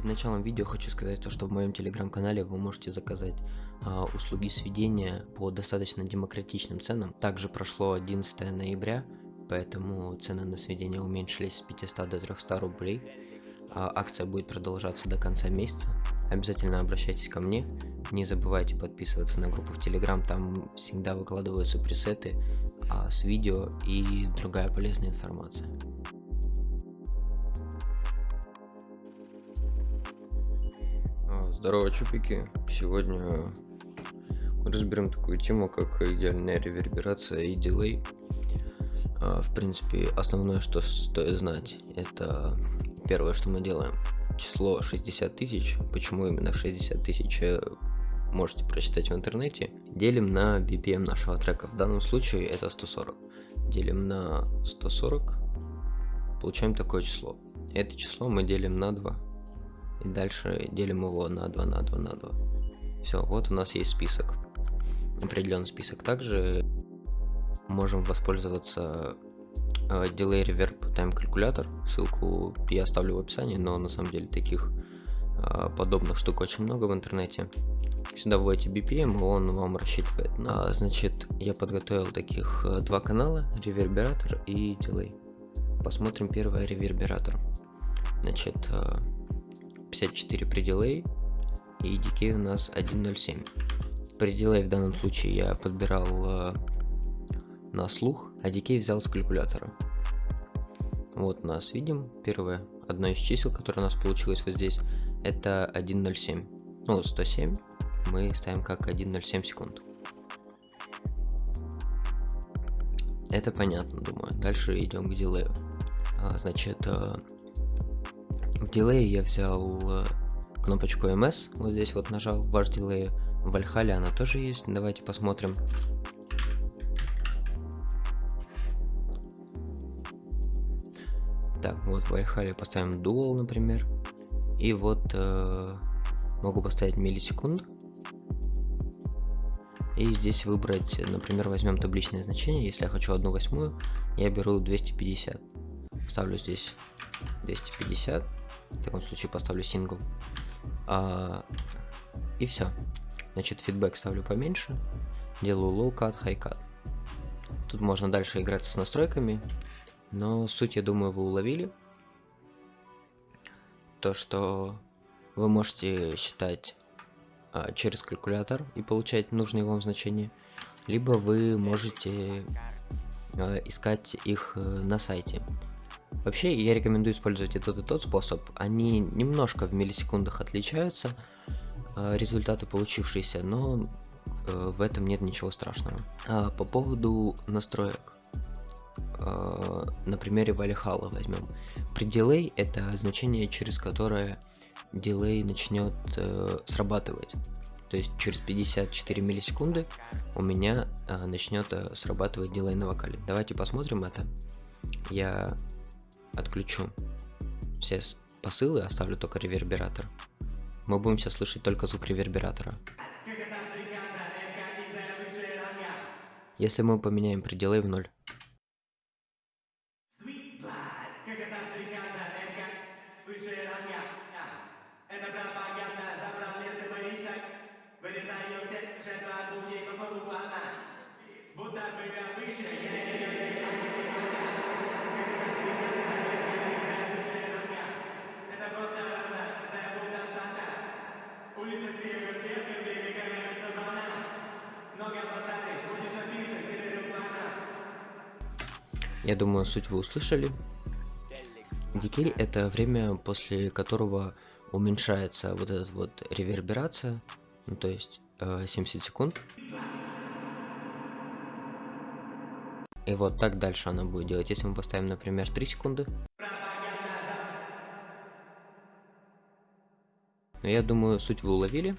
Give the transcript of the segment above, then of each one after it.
Перед началом видео хочу сказать то, что в моем телеграм-канале вы можете заказать а, услуги сведения по достаточно демократичным ценам. Также прошло 11 ноября, поэтому цены на сведения уменьшились с 500 до 300 рублей. А, акция будет продолжаться до конца месяца. Обязательно обращайтесь ко мне. Не забывайте подписываться на группу в Телеграм, там всегда выкладываются пресеты а, с видео и другая полезная информация. Здорово, чупики! Сегодня разберем такую тему, как идеальная реверберация и дилей. А, в принципе, основное, что стоит знать, это первое, что мы делаем. Число 60 тысяч, почему именно 60 тысяч, э, можете прочитать в интернете. Делим на BPM нашего трека, в данном случае это 140. Делим на 140, получаем такое число. Это число мы делим на 2 и дальше делим его на 2, на 2, на 2. Все, вот у нас есть список. Определенный список. Также можем воспользоваться э, Delay Reverb Time Calculator. Ссылку я оставлю в описании, но на самом деле таких э, подобных штук очень много в интернете. Сюда вводите BPM, и он вам рассчитывает. А, значит, я подготовил таких э, два канала, ревербератор и Delay. Посмотрим первый ревербератор. Значит, э, 54 при дилей и DK у нас 1.07. При дилей в данном случае я подбирал э, на слух, а DK взял с калькулятора. Вот нас видим первое, одно из чисел, которое у нас получилось вот здесь, это 1.07. Ну, 107 мы ставим как 1.07 секунд. Это понятно, думаю. Дальше идем к дилею. А, значит, э, в дилее я взял э, кнопочку MS, вот здесь вот нажал, ваш дилей. В Valhalla она тоже есть, давайте посмотрим. Так, вот в Valhalla поставим Dual, например. И вот э, могу поставить миллисекунд. И здесь выбрать, например, возьмем табличное значение. Если я хочу одну восьмую, я беру 250. Ставлю здесь 250. В таком случае поставлю сингл. А, и все. Значит, фидбэк ставлю поменьше. Делаю low cut, high cut. Тут можно дальше играть с настройками. Но суть, я думаю, вы уловили. То, что вы можете считать а, через калькулятор и получать нужные вам значения. Либо вы можете а, искать их э, на сайте. Вообще, я рекомендую использовать и тот, и тот способ. Они немножко в миллисекундах отличаются, э, результаты получившиеся, но э, в этом нет ничего страшного. А по поводу настроек. Э, на примере Valhalla возьмем. При дилей это значение, через которое дилей начнет срабатывать. То есть через 54 миллисекунды у меня начнет срабатывать дилей на вокале. Давайте посмотрим это. Я отключу все посылы, оставлю только ревербератор. Мы будем сейчас слышать только звук ревербератора. Если мы поменяем пределы в ноль. Будто бы выше, Я думаю, суть вы услышали. Дикей это время, после которого уменьшается вот эта вот реверберация, ну то есть э, 70 секунд. И вот так дальше она будет делать. Если мы поставим, например, 3 секунды. Но я думаю, суть вы уловили.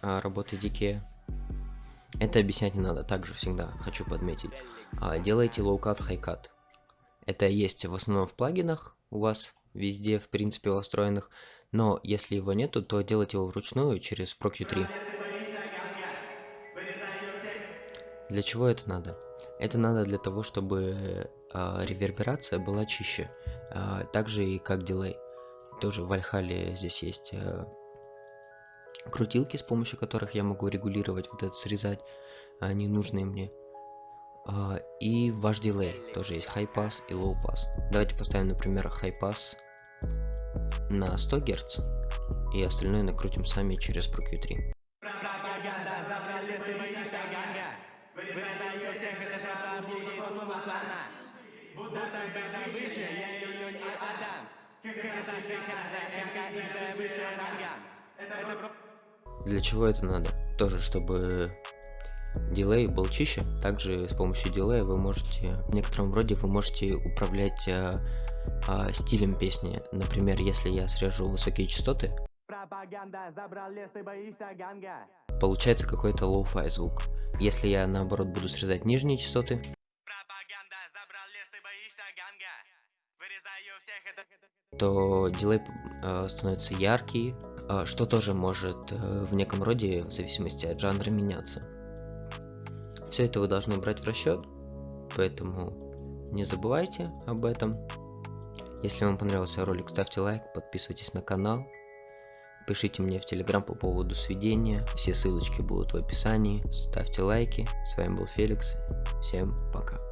А, работы Дикея. Это объяснять не надо, также всегда хочу подметить. Делайте low-cut, high-cut. Это есть в основном в плагинах у вас везде, в принципе, настроенных. Но если его нету, то делайте его вручную через ProQ3. Для чего это надо? Это надо для того, чтобы э, реверберация была чище, э, так же и как дилей. тоже в Альхале здесь есть э, крутилки, с помощью которых я могу регулировать вот это, срезать а, ненужные мне. А, и ваш дилей, тоже есть high pass и low pass. Давайте поставим, например, high pass на 100 Гц, и остальное накрутим сами через ProQ3. Для чего это надо? Тоже, чтобы дилей был чище. Также с помощью дилея вы можете, в некотором роде вы можете управлять а, а, стилем песни. Например, если я срежу высокие частоты, получается какой-то lo-fi звук. Если я наоборот буду срезать нижние частоты, то delay э, становится яркий, э, что тоже может э, в неком роде, в зависимости от жанра, меняться. Все это вы должны брать в расчет, поэтому не забывайте об этом. Если вам понравился ролик, ставьте лайк, подписывайтесь на канал, пишите мне в телеграм по поводу сведения, все ссылочки будут в описании, ставьте лайки. С вами был Феликс, всем пока.